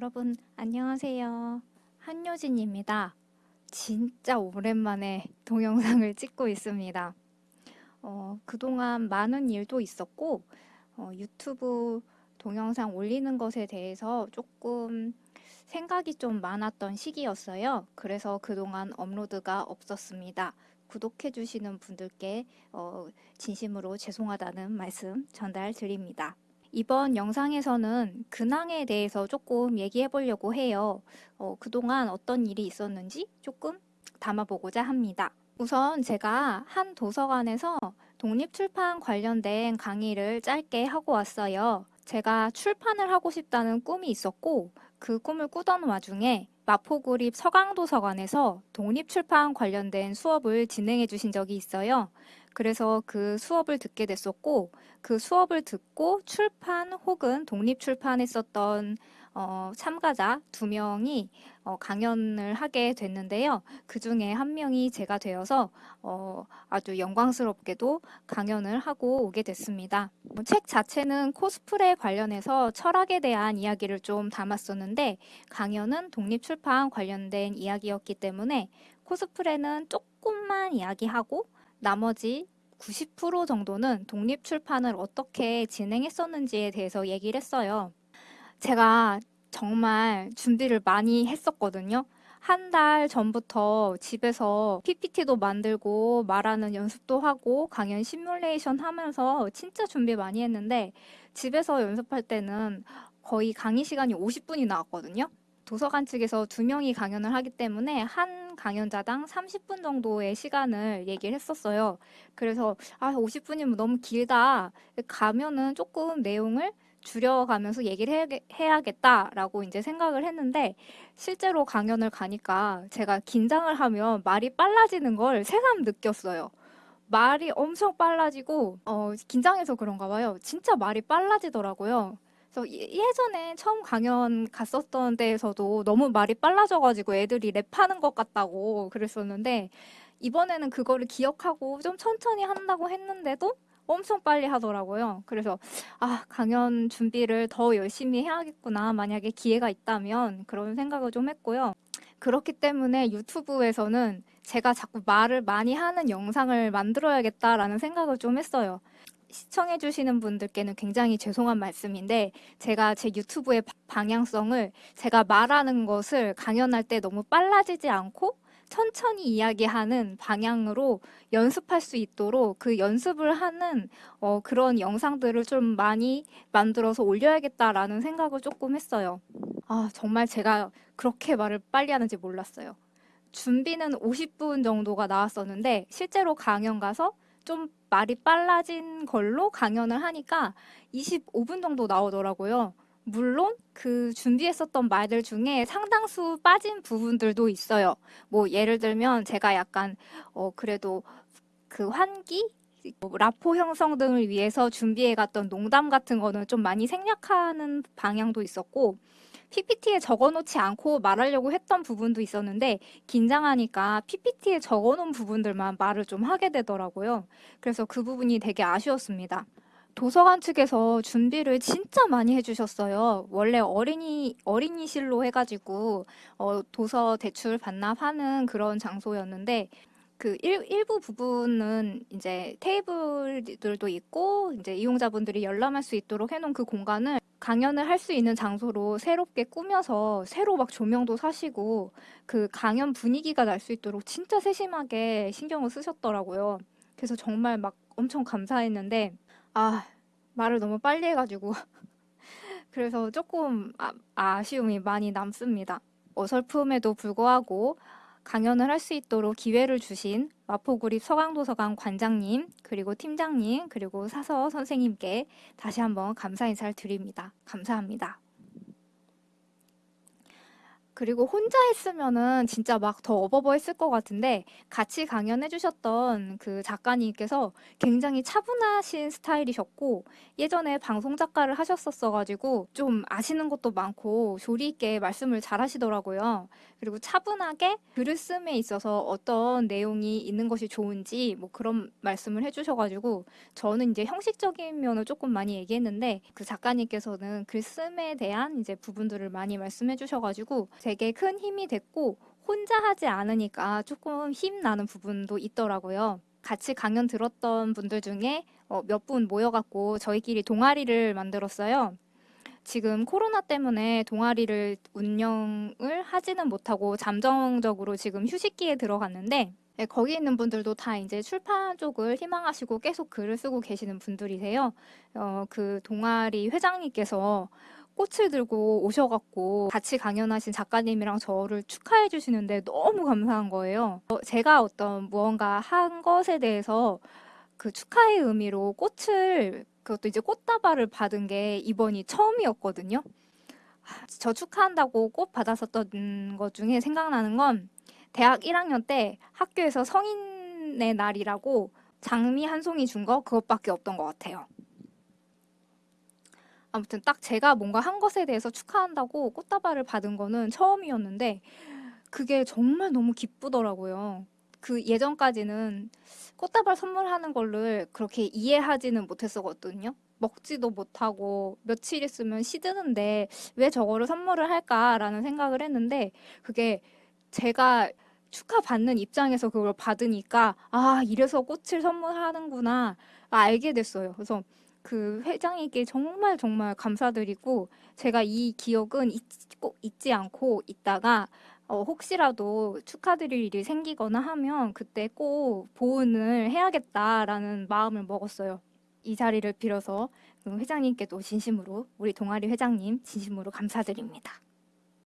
여러분 안녕하세요. 한효진입니다. 진짜 오랜만에 동영상을 찍고 있습니다. 어, 그동안 많은 일도 있었고 어, 유튜브 동영상 올리는 것에 대해서 조금 생각이 좀 많았던 시기였어요. 그래서 그동안 업로드가 없었습니다. 구독해주시는 분들께 어, 진심으로 죄송하다는 말씀 전달 드립니다. 이번 영상에서는 근황에 대해서 조금 얘기해 보려고 해요. 어, 그동안 어떤 일이 있었는지 조금 담아보고자 합니다. 우선 제가 한 도서관에서 독립출판 관련된 강의를 짧게 하고 왔어요. 제가 출판을 하고 싶다는 꿈이 있었고 그 꿈을 꾸던 와중에 마포구립 서강도서관에서 독립출판 관련된 수업을 진행해 주신 적이 있어요. 그래서 그 수업을 듣게 됐었고 그 수업을 듣고 출판 혹은 독립 출판했었던 어, 참가자 두 명이 어, 강연을 하게 됐는데요. 그 중에 한 명이 제가 되어서 어, 아주 영광스럽게도 강연을 하고 오게 됐습니다. 뭐책 자체는 코스프레 관련해서 철학에 대한 이야기를 좀 담았었는데 강연은 독립출판 관련된 이야기였기 때문에 코스프레는 조금만 이야기하고 나머지 90% 정도는 독립 출판을 어떻게 진행했었는지에 대해서 얘기를 했어요. 제가 정말 준비를 많이 했었거든요. 한 달 전부터 집에서 PPT도 만들고 말하는 연습도 하고 강연 시뮬레이션 하면서 진짜 준비 많이 했는데 집에서 연습할 때는 거의 강의 시간이 50분이 나왔거든요. 도서관 측에서 두 명이 강연을 하기 때문에 한 강연자당 30분 정도의 시간을 얘기를 했었어요. 그래서 아 50분이면 너무 길다. 가면은 조금 내용을 줄여가면서 얘기를 해야겠다라고 이제 생각을 했는데 실제로 강연을 가니까 제가 긴장을 하면 말이 빨라지는 걸 새삼 느꼈어요. 말이 엄청 빨라지고 어, 긴장해서 그런가 봐요. 진짜 말이 빨라지더라고요. 그래서 예, 예전에 처음 강연 갔었던 데에서도 너무 말이 빨라져가지고 애들이 랩하는 것 같다고 그랬었는데 이번에는 그거를 기억하고 좀 천천히 한다고 했는데도 엄청 빨리 하더라고요. 그래서 아 강연 준비를 더 열심히 해야겠구나 만약에 기회가 있다면 그런 생각을 좀 했고요. 그렇기 때문에 유튜브에서는 제가 자꾸 말을 많이 하는 영상을 만들어야겠다라는 생각을 좀 했어요. 시청해 주시는 분들께는 굉장히 죄송한 말씀인데 제가 제 유튜브의 방향성을 제가 말하는 것을 강연할 때 너무 빨라지지 않고 천천히 이야기하는 방향으로 연습할 수 있도록 그 연습을 하는 어, 그런 영상들을 좀 많이 만들어서 올려야겠다라는 생각을 조금 했어요. 아 정말 제가 그렇게 말을 빨리 하는지 몰랐어요. 준비는 50분 정도가 나왔었는데 실제로 강연 가서 좀 말이 빨라진 걸로 강연을 하니까 25분 정도 나오더라고요. 물론 그 준비했었던 말들 중에 상당수 빠진 부분들도 있어요. 뭐 예를 들면 제가 약간 어 그래도 그 환기 뭐 라포 형성 등을 위해서 준비해 갔던 농담 같은 거는 좀 많이 생략하는 방향도 있었고 PPT에 적어놓지 않고 말하려고 했던 부분도 있었는데 긴장하니까 PPT에 적어놓은 부분들만 말을 좀 하게 되더라고요. 그래서 그 부분이 되게 아쉬웠습니다. 도서관 측에서 준비를 진짜 많이 해주셨어요. 원래 어린이, 어린이실로 해가지고, 어, 도서 대출 반납하는 그런 장소였는데, 그 일, 일부 부분은 이제 테이블들도 있고, 이제 이용자분들이 열람할 수 있도록 해놓은 그 공간을 강연을 할 수 있는 장소로 새롭게 꾸며서 새로 막 조명도 사시고, 그 강연 분위기가 날 수 있도록 진짜 세심하게 신경을 쓰셨더라고요. 그래서 정말 막 엄청 감사했는데, 아, 말을 너무 빨리 해가지고 그래서 조금 아, 아쉬움이 많이 남습니다. 어설픔에도 불구하고 강연을 할 수 있도록 기회를 주신 마포구립 서강도서관 관장님, 그리고 팀장님, 그리고 사서 선생님께 다시 한번 감사 인사를 드립니다. 감사합니다. 그리고 혼자 했으면은 진짜 막 더 어버버 했을 것 같은데 같이 강연해 주셨던 그 작가님께서 굉장히 차분하신 스타일이셨고 예전에 방송 작가를 하셨었어 가지고 좀 아시는 것도 많고 조리 있게 말씀을 잘 하시더라고요. 그리고 차분하게 글을 씀에 있어서 어떤 내용이 있는 것이 좋은지 뭐 그런 말씀을 해 주셔 가지고 저는 이제 형식적인 면을 조금 많이 얘기했는데 그 작가님께서는 글 씀에 대한 이제 부분들을 많이 말씀해 주셔 가지고 되게 큰 힘이 됐고 혼자 하지 않으니까 조금 힘나는 부분도 있더라고요. 같이 강연 들었던 분들 중에 어, 몇분 모여갖고 저희끼리 동아리를 만들었어요. 지금 코로나 때문에 동아리를 운영을 하지는 못하고 잠정적으로 지금 휴식기에 들어갔는데 예, 거기 있는 분들도 다 이제 출판 쪽을 희망하시고 계속 글을 쓰고 계시는 분들이세요. 어, 그 동아리 회장님께서 꽃을 들고 오셔갖고 같이 강연하신 작가님이랑 저를 축하해 주시는데 너무 감사한 거예요. 어, 제가 어떤 무언가 한 것에 대해서 그 축하의 의미로 꽃을 그것도 이제 꽃다발을 받은 게 이번이 처음이었거든요. 하, 저 축하한다고 꽃 받았었던 것 중에 생각나는 건 대학 1학년 때 학교에서 성인의 날이라고 장미 한 송이 준 거 그것밖에 없던 것 같아요. 아무튼 딱 제가 뭔가 한 것에 대해서 축하한다고 꽃다발을 받은 거는 처음이었는데 그게 정말 너무 기쁘더라고요. 그 예전까지는 꽃다발 선물하는 거를 그렇게 이해하지는 못했었거든요. 먹지도 못하고 며칠 있으면 시드는데 왜 저거를 선물을 할까라는 생각을 했는데 그게 제가 축하받는 입장에서 그걸 받으니까 아, 이래서 꽃을 선물하는구나 알게 됐어요. 그래서 그 회장님께 정말 정말 감사드리고 제가 이 기억은 잊, 꼭 잊지 않고 있다가 어, 혹시라도 축하드릴 일이 생기거나 하면 그때 꼭 보은을 해야겠다라는 마음을 먹었어요. 이 자리를 빌어서 그 회장님께도 진심으로 우리 동아리 회장님 진심으로 감사드립니다.